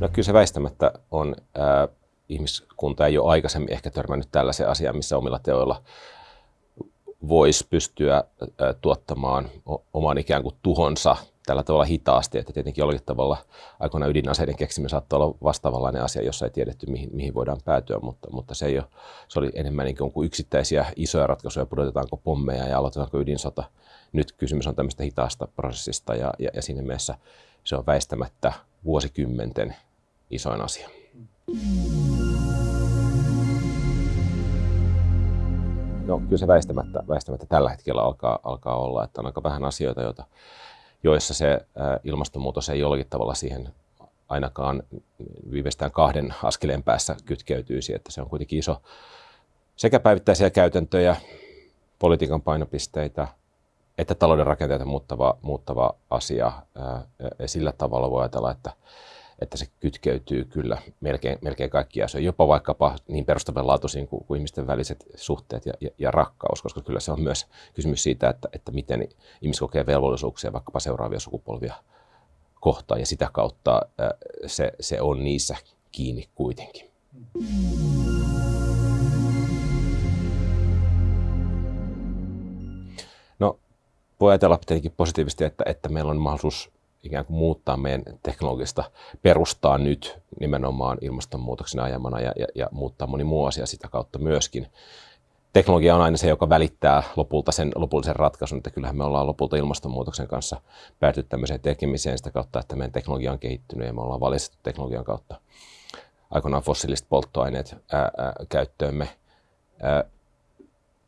No kyllä se väistämättä on, ää, ihmiskunta ei ole aikaisemmin ehkä törmännyt tällaiseen asiaan, missä omilla teoilla voisi pystyä tuottamaan oman ikään kuin tuhonsa tällä tavalla hitaasti, että tietenkin jollakin tavalla aikoina ydinaseiden keksiminen saattaa olla vastaavanlainen asia, jossa ei tiedetty, mihin, mihin voidaan päätyä, mutta, mutta se, ei ole, se oli enemmän niin kuin yksittäisiä isoja ratkaisuja, pudotetaanko pommeja ja aloitetaanko ydinsota. Nyt kysymys on tämmöistä hitaasta prosessista ja, ja, ja siinä mielessä se on väistämättä vuosikymmenten isoin asia. No kyllä se väistämättä, väistämättä tällä hetkellä alkaa, alkaa olla, että on aika vähän asioita, joita, joissa se ilmastonmuutos ei jollakin tavalla siihen ainakaan viimeistään kahden askeleen päässä kytkeytyisi, että se on kuitenkin iso sekä päivittäisiä käytäntöjä, politiikan painopisteitä, että talouden rakenteita muuttava, muuttava asia. Ja sillä tavalla voi ajatella, että että se kytkeytyy kyllä melkein, melkein kaikkia asioita, jopa vaikkapa niin perustavanlaatuisiin kuin, kuin ihmisten väliset suhteet ja, ja, ja rakkaus, koska kyllä se on myös kysymys siitä, että, että miten ihmiset kokee velvollisuuksia vaikkapa seuraavia sukupolvia kohtaan, ja sitä kautta se, se on niissä kiinni kuitenkin. No, voi ajatella tietenkin positiivisesti, että, että meillä on mahdollisuus ikään kuin muuttaa meidän teknologista perustaa nyt nimenomaan ilmastonmuutoksen ajamana ja, ja, ja muuttaa moni muu asia sitä kautta myöskin. Teknologia on aina se, joka välittää lopulta sen lopullisen ratkaisun, että kyllähän me ollaan lopulta ilmastonmuutoksen kanssa päätynyt tämmöiseen tekemiseen sitä kautta, että meidän teknologia on kehittynyt ja me ollaan valistettu teknologian kautta aikoinaan fossiiliset polttoaineet ää, ää, käyttöömme. Ää,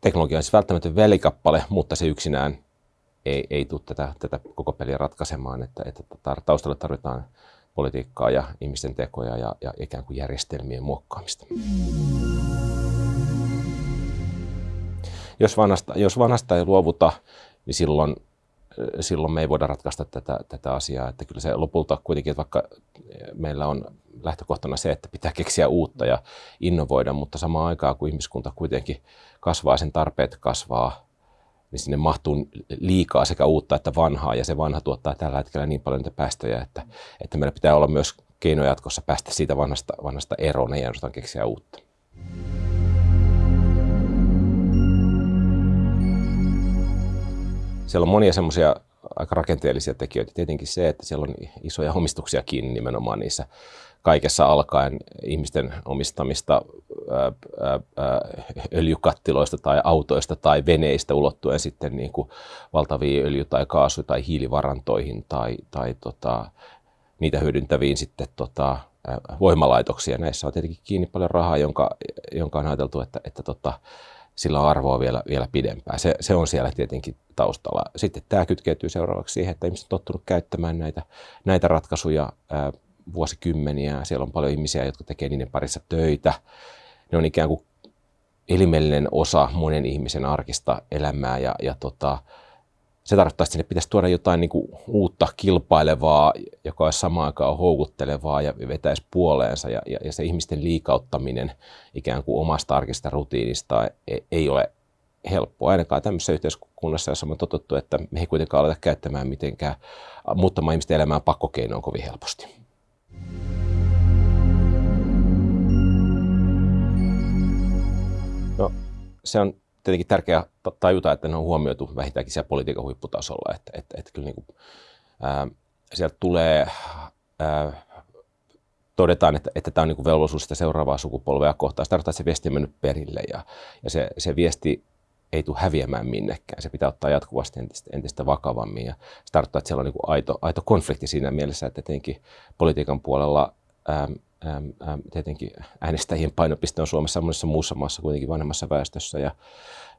teknologia on siis välttämätön välikappale, mutta se yksinään ei, ei tule tätä, tätä koko peliä ratkaisemaan, että, että taustalla tarvitaan politiikkaa ja ihmisten tekoja ja, ja ikään kuin järjestelmien muokkaamista. Jos vanhasta, jos vanhasta ei luovuta, niin silloin, silloin me ei voida ratkaista tätä, tätä asiaa. Että kyllä se lopulta kuitenkin, että vaikka meillä on lähtökohtana se, että pitää keksiä uutta ja innovoida, mutta samaan aikaan kun ihmiskunta kuitenkin kasvaa, sen tarpeet kasvaa, niin sinne mahtuu liikaa sekä uutta että vanhaa, ja se vanha tuottaa tällä hetkellä niin paljon niitä päästöjä, että, että meillä pitää olla myös keino jatkossa päästä siitä vanhasta, vanhasta eroon, ja ainoastaan keksiä uutta. Siellä on monia semmoisia aika rakenteellisia tekijöitä. Tietenkin se, että siellä on isoja omistuksia kiinni nimenomaan niissä kaikessa alkaen ihmisten omistamista öljykattiloista tai autoista tai veneistä ulottuen sitten niin kuin valtaviin öljy- tai kaasu- tai hiilivarantoihin tai, tai tota, niitä hyödyntäviin sitten tota, voimalaitoksia. Näissä on tietenkin kiinni paljon rahaa, jonka, jonka on ajateltu, että, että tota, sillä on arvoa vielä, vielä pidempään. Se, se on siellä tietenkin taustalla. Sitten tämä kytkeytyy seuraavaksi siihen, että ihmiset on tottunut käyttämään näitä, näitä ratkaisuja ää, vuosikymmeniä. Siellä on paljon ihmisiä, jotka tekee niiden parissa töitä. Ne on ikään kuin elimellinen osa monen ihmisen arkista elämää ja, ja tota, se tarkoittaa, että sinne pitäisi tuoda jotain niin kuin uutta kilpailevaa, joka olisi samaan aikaan houkuttelevaa ja vetäisi puoleensa. Ja, ja, ja se ihmisten liikauttaminen ikään kuin omasta arkista rutiinista ei, ei ole helppoa, ainakaan tämmöisessä yhteiskunnassa, jossa on totuttu, että me ei kuitenkaan aleta käyttämään mitenkään muuttamaan ihmisten elämää pakkokeinoon kovin helposti. No, se on tietenkin tärkeää tajuta, että ne on huomioitu vähintäänkin siellä politiikan huipputasolla. Että, että, että kyllä niin kuin, ää, sieltä tulee, ää, todetaan, että, että tämä on niin velvollisuus sitä seuraavaa sukupolvea kohtaan. Se tarkoittaa, että se viesti on mennyt perille ja, ja se, se viesti ei tule häviämään minnekään. Se pitää ottaa jatkuvasti entistä, entistä vakavammin. Ja se tarkoittaa, että siellä on niin aito, aito konflikti siinä mielessä, että tietenkin politiikan puolella ää, tietenkin äänestäjien painopiste on Suomessa monessa muussa maassa kuitenkin vanhemmassa väestössä ja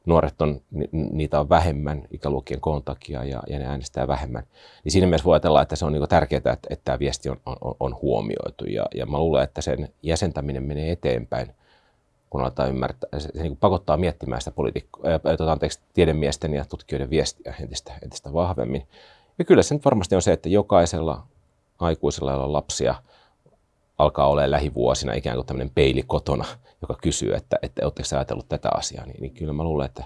nuoret on, niitä on vähemmän ikäluokkien koon takia ja, ja ne äänestää vähemmän. Niin siinä mielessä voi ajatella, että se on niin tärkeää, että, että tämä viesti on, on, on huomioitu ja, ja mä luulen, että sen jäsentäminen menee eteenpäin, kun aletaan ymmärtää, se, se niin pakottaa miettimään sitä poliitikko, äh, tuota, anteeksi, tiedemiesten ja tutkijoiden viestiä entistä, entistä vahvemmin. Ja kyllä se nyt varmasti on se, että jokaisella aikuisella, jolla on lapsia, alkaa olla lähivuosina ikään kuin tämmöinen peili kotona, joka kysyy, että, että oletteko ajatellut tätä asiaa, niin, niin kyllä mä luulen, että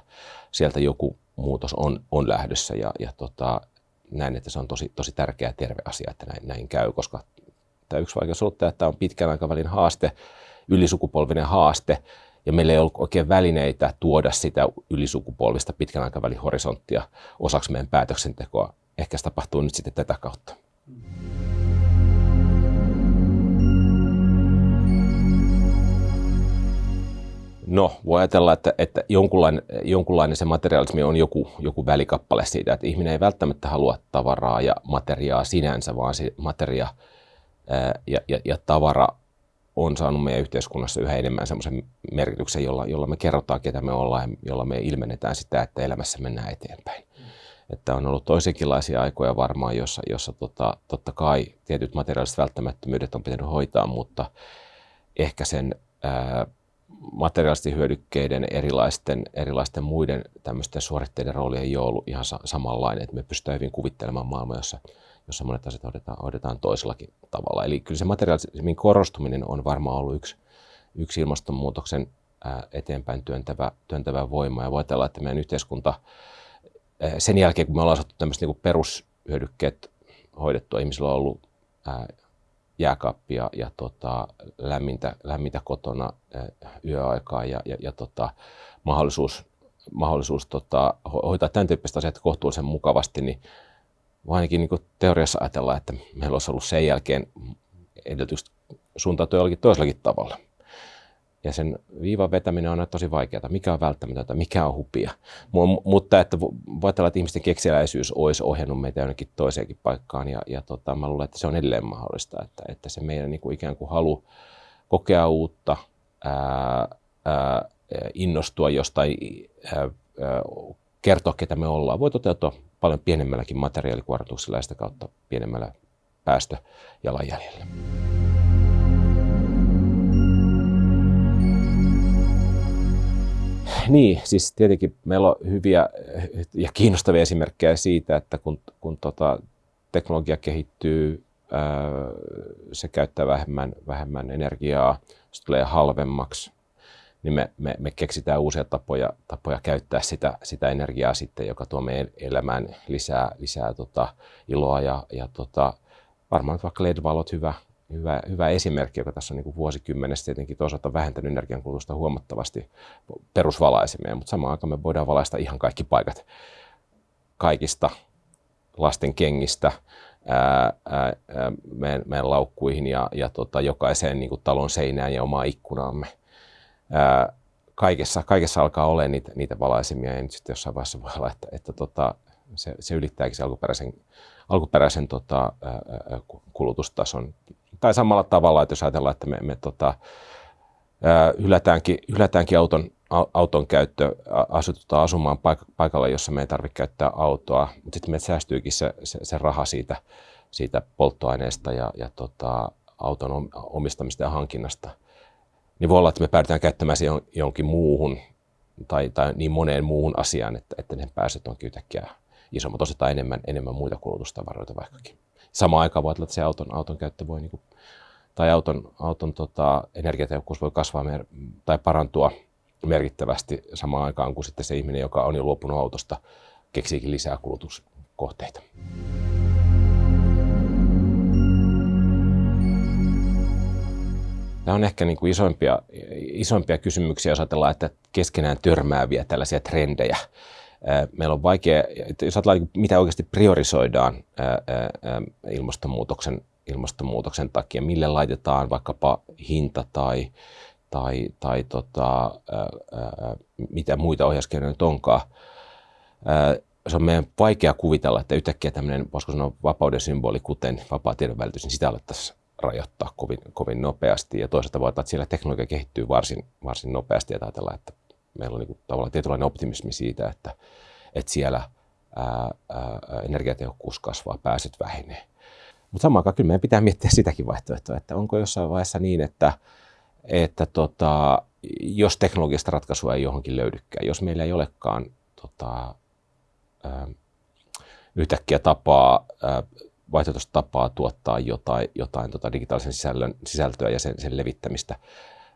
sieltä joku muutos on, on lähdössä ja, ja tota, näin, että se on tosi, tosi tärkeä terve asia, että näin, näin käy, koska tämä yksi vaikeus on että tämä on pitkän aikavälin haaste, ylisukupolvinen haaste, ja meillä ei ollut oikein välineitä tuoda sitä ylisukupolvista pitkän aikavälin horisonttia osaksi meidän päätöksentekoa. Ehkä se tapahtuu nyt sitten tätä kautta. No, voi ajatella, että, että jonkunlainen, jonkunlainen se materiaalismi on joku, joku välikappale siitä, että ihminen ei välttämättä halua tavaraa ja materiaa sinänsä, vaan se materia ää, ja, ja, ja tavara on saanut meidän yhteiskunnassa yhä enemmän semmoisen merkityksen, jolla, jolla me kerrotaan, ketä me ollaan ja jolla me ilmennetään sitä, että elämässä mennään eteenpäin. Mm. Että on ollut toisenkinlaisia aikoja varmaan, jossa, jossa tota, totta kai tietyt materiaaliset välttämättömyydet on pitänyt hoitaa, mutta ehkä sen ää, materiaalisten hyödykkeiden, erilaisten, erilaisten muiden tämmöisten suoritteiden rooli ei ole ollut ihan sa- samanlainen, että me pystytään hyvin kuvittelemaan maailmaa, jossa, jossa monet asiat hoidetaan, hoidetaan toisellakin tavalla. Eli kyllä se materiaalismin korostuminen on varmaan ollut yksi, yksi ilmastonmuutoksen eteenpäin työntävä, työntävä voima. Ja voi ajatella, että meidän yhteiskunta sen jälkeen, kun me ollaan saatu tämmöiset niin perushyödykkeet hoidettua, ihmisillä on ollut jääkaappia ja tota, lämmintä, lämmintä kotona yöaikaa ja, ja, ja tota, mahdollisuus, mahdollisuus tota, hoitaa tämän tyyppistä asiat kohtuullisen mukavasti, niin ainakin niin teoriassa ajatellaan, että meillä olisi ollut sen jälkeen edellytykset suuntautua jollakin toisellakin tavalla. Ja sen viivan vetäminen on tosi vaikeaa. Mikä on välttämätöntä, mikä on hupia. Mutta että voi ajatella, että ihmisten keksiläisyys olisi ohjannut meitä jonnekin toiseenkin paikkaan. Ja, ja tota, mä luulen, että se on edelleen mahdollista. Että, että se meidän niin kuin ikään kuin halu kokea uutta, ää, ää, innostua jostain, ää, ää, kertoa, ketä me ollaan, voi toteutua paljon pienemmälläkin materiaalikuormituksella ja sitä kautta pienemmällä päästöjalanjäljellä. Niin, siis tietenkin meillä on hyviä ja kiinnostavia esimerkkejä siitä, että kun, kun tota, teknologia kehittyy, ää, se käyttää vähemmän, vähemmän energiaa, se tulee halvemmaksi, niin me, me, me keksitään uusia tapoja, tapoja käyttää sitä, sitä energiaa sitten, joka tuo meidän elämään lisää, lisää tota, iloa ja, ja tota, varmaan vaikka LED-valot hyvä, hyvä, hyvä esimerkki, joka tässä on niin vuosikymmenestä tietenkin toisaalta vähentänyt energiankulutusta huomattavasti perusvalaisemia, mutta samaan aikaan me voidaan valaista ihan kaikki paikat kaikista lasten kengistä ää, ää, meidän, meidän laukkuihin ja, ja tota, jokaiseen niin talon seinään ja omaa ikkunaamme. Ää, kaikessa, kaikessa alkaa olla niitä, niitä valaisimia ja nyt sitten jossain vaiheessa voi olla, että, että tota, se, se ylittääkin se alkuperäisen, alkuperäisen tota, kulutustason tai samalla tavalla, että jos ajatellaan, että me, me tota, hylätäänkin, hylätäänkin auton, auton käyttö, asututaan asumaan paik- paikalla, jossa me ei tarvitse käyttää autoa, mutta sitten me säästyykin se, se, se raha siitä, siitä polttoaineesta ja, ja tota, auton omistamista ja hankinnasta. Niin voi olla, että me päädytään käyttämään se jonkin muuhun tai, tai niin moneen muuhun asiaan, että, että ne päästöt onkin yhtäkkiä isommat, osataan enemmän, enemmän muita kulutustavaroita vaikkakin samaan aikaan voi että se auton, auton käyttö voi, niin kuin, tai auton, auton tota, energiatehokkuus voi kasvaa mer- tai parantua merkittävästi samaan aikaan kuin sitten se ihminen, joka on jo luopunut autosta, keksiikin lisää kulutuskohteita. Tämä on ehkä niin kuin isoimpia, isoimpia kysymyksiä, jos ajatellaan, että keskenään törmääviä tällaisia trendejä meillä on vaikea, jos ajatellaan, mitä oikeasti priorisoidaan ilmastonmuutoksen, ilmastonmuutoksen takia, mille laitetaan vaikkapa hinta tai, tai, tai tota, mitä muita ohjauskeinoja nyt onkaan. Se on meidän vaikea kuvitella, että yhtäkkiä tämmöinen, voisiko sanoa, vapauden symboli, kuten vapaa tiedonvälitys, niin sitä alettaisiin rajoittaa kovin, kovin nopeasti. Ja toisaalta voi että siellä teknologia kehittyy varsin, varsin nopeasti ja ajatellaan, että meillä on niin tavallaan tietynlainen optimismi siitä, että, että siellä ää, ää, energiatehokkuus kasvaa, pääset vähenee. Mutta samaan aikaan kyllä meidän pitää miettiä sitäkin vaihtoehtoa, että onko jossain vaiheessa niin, että, että tota, jos teknologista ratkaisua ei johonkin löydykään, jos meillä ei olekaan tota, ää, yhtäkkiä tapaa ää, vaihtoehtoista tapaa tuottaa jotain, jotain tota digitaalisen sisällön, sisältöä ja sen, sen levittämistä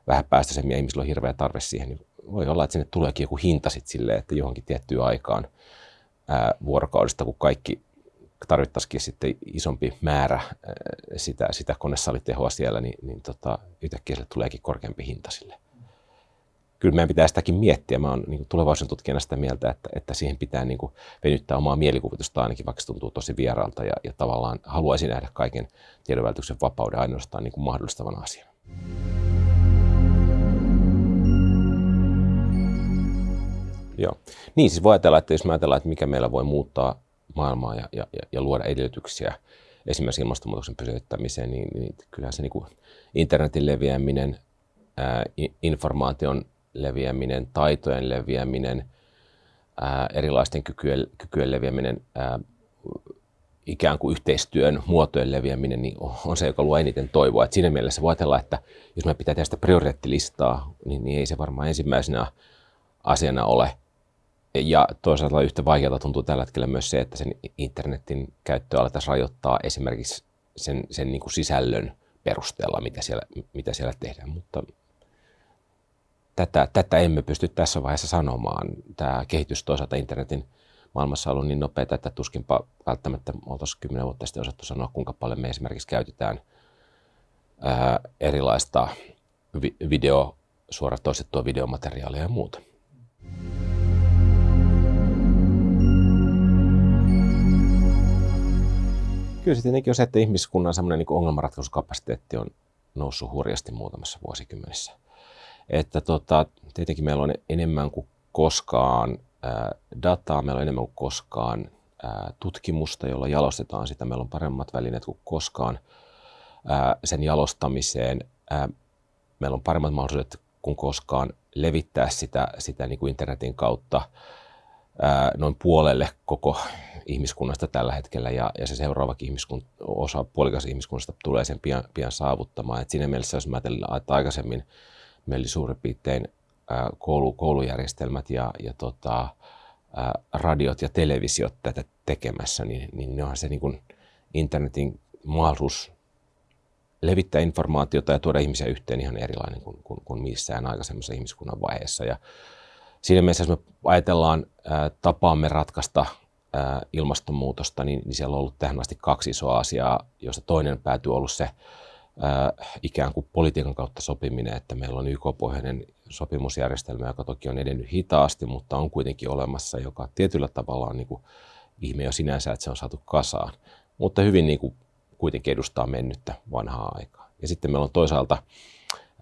vähän päästöisemmin ja ihmisillä on hirveä tarve siihen, niin voi olla, että sinne tuleekin joku hinta sitten silleen, että johonkin tiettyyn aikaan ää, vuorokaudesta, kun kaikki tarvittaisikin sitten isompi määrä ää, sitä, sitä konesalitehoa siellä, niin, niin tota, yhtäkkiä sille tuleekin korkeampi hinta sille. Kyllä meidän pitää sitäkin miettiä. Mä oon niin tulevaisuuden tutkijana sitä mieltä, että, että siihen pitää niin kuin venyttää omaa mielikuvitusta ainakin, vaikka se tuntuu tosi vieraalta ja, ja tavallaan haluaisin nähdä kaiken tiedonvälityksen vapauden ainoastaan niin kuin mahdollistavana asiana. Joo. Niin, siis voi ajatella, että jos me ajatellaan, että mikä meillä voi muuttaa maailmaa ja, ja, ja luoda edellytyksiä esimerkiksi ilmastonmuutoksen pysyttämiseen, niin, niin kyllähän se niin kuin internetin leviäminen, ää, informaation leviäminen, taitojen leviäminen, ää, erilaisten kykyjen, kykyjen leviäminen, ää, ikään kuin yhteistyön muotojen leviäminen niin on se, joka luo eniten toivoa. Et siinä mielessä voi ajatella, että jos me pitää tehdä sitä prioriteettilistaa, niin, niin ei se varmaan ensimmäisenä asiana ole ja toisaalta yhtä vaikealta tuntuu tällä hetkellä myös se, että sen internetin käyttöä aletaan rajoittaa esimerkiksi sen, sen niin kuin sisällön perusteella, mitä siellä, mitä siellä tehdään. Mutta tätä, tätä emme pysty tässä vaiheessa sanomaan. Tämä kehitys toisaalta internetin maailmassa on ollut niin nopeaa, että tuskinpa välttämättä oltaisiin kymmenen vuotta sitten osattu sanoa, kuinka paljon me esimerkiksi käytetään ää, erilaista vi- video, suoratoistettua videomateriaalia ja muuta. Kyllä se tietenkin on se, että ihmiskunnan semmoinen niin ongelmanratkaisukapasiteetti on noussut hurjasti muutamassa vuosikymmenessä. Että tota, tietenkin meillä on enemmän kuin koskaan ää, dataa, meillä on enemmän kuin koskaan ää, tutkimusta, jolla jalostetaan sitä. Meillä on paremmat välineet kuin koskaan ää, sen jalostamiseen. Ää, meillä on paremmat mahdollisuudet kuin koskaan levittää sitä, sitä niin kuin internetin kautta noin puolelle koko ihmiskunnasta tällä hetkellä ja, ja se seuraavakin ihmiskun, osa puolikas ihmiskunnasta tulee sen pian, pian saavuttamaan. Et siinä mielessä, jos mä ajattelin, että aikaisemmin meillä oli suurin piirtein koulu, koulujärjestelmät ja, ja tota, radiot ja televisiot tätä tekemässä, niin, niin onhan se niin kuin internetin mahdollisuus levittää informaatiota ja tuoda ihmisiä yhteen ihan erilainen kuin, kuin, kuin missään aikaisemmassa ihmiskunnan vaiheessa. Ja siinä mielessä, jos me ajatellaan tapaamme ratkaista ilmastonmuutosta, niin, niin siellä on ollut tähän asti kaksi isoa asiaa, joista toinen päätyy ollut se ää, ikään kuin politiikan kautta sopiminen, että meillä on YK-pohjainen sopimusjärjestelmä, joka toki on edennyt hitaasti, mutta on kuitenkin olemassa, joka tietyllä tavalla on niin kuin ihme jo sinänsä, että se on saatu kasaan, mutta hyvin niin kuin kuitenkin edustaa mennyttä vanhaa aikaa. Ja sitten meillä on toisaalta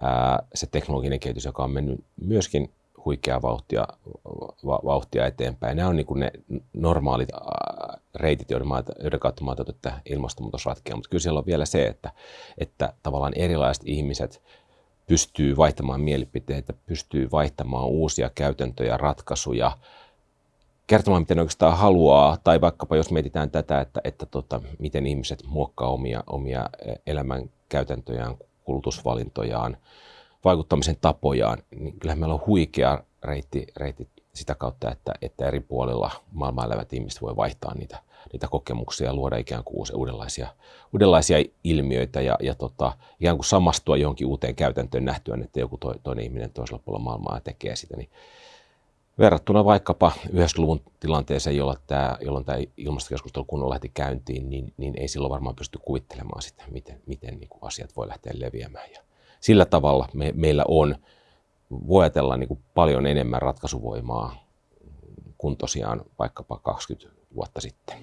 ää, se teknologinen kehitys, joka on mennyt myöskin huikeaa vauhtia, va, vauhtia eteenpäin. Nämä on niin kuin ne normaalit reitit, joiden, maata, joiden kautta mä että ilmastonmuutos ratkeaa. Mutta kyllä siellä on vielä se, että, että tavallaan erilaiset ihmiset pystyy vaihtamaan mielipiteitä, pystyy vaihtamaan uusia käytäntöjä, ratkaisuja, kertomaan, miten oikeastaan haluaa, tai vaikkapa jos mietitään tätä, että, että tota, miten ihmiset muokkaa omia, omia elämän käytäntöjään, kulutusvalintojaan, vaikuttamisen tapojaan, niin kyllähän meillä on huikea reitti, reitti sitä kautta, että, että eri puolilla maailmaa elävät ihmiset voi vaihtaa niitä, niitä kokemuksia ja luoda ikään kuin uudenlaisia, uudenlaisia ilmiöitä ja, ja tota, ikään kuin samastua johonkin uuteen käytäntöön nähtyään, että joku to, toinen ihminen toisella puolella maailmaa tekee sitä. Niin verrattuna vaikkapa 90-luvun tilanteeseen, jolloin tämä, jolloin tämä ilmastokeskustelu kunnolla lähti käyntiin, niin, niin ei silloin varmaan pysty kuvittelemaan sitä, miten, miten niin kuin asiat voi lähteä leviämään. Ja sillä tavalla me, meillä on, voi ajatella niin kuin paljon enemmän ratkaisuvoimaa kuin tosiaan vaikkapa 20 vuotta sitten.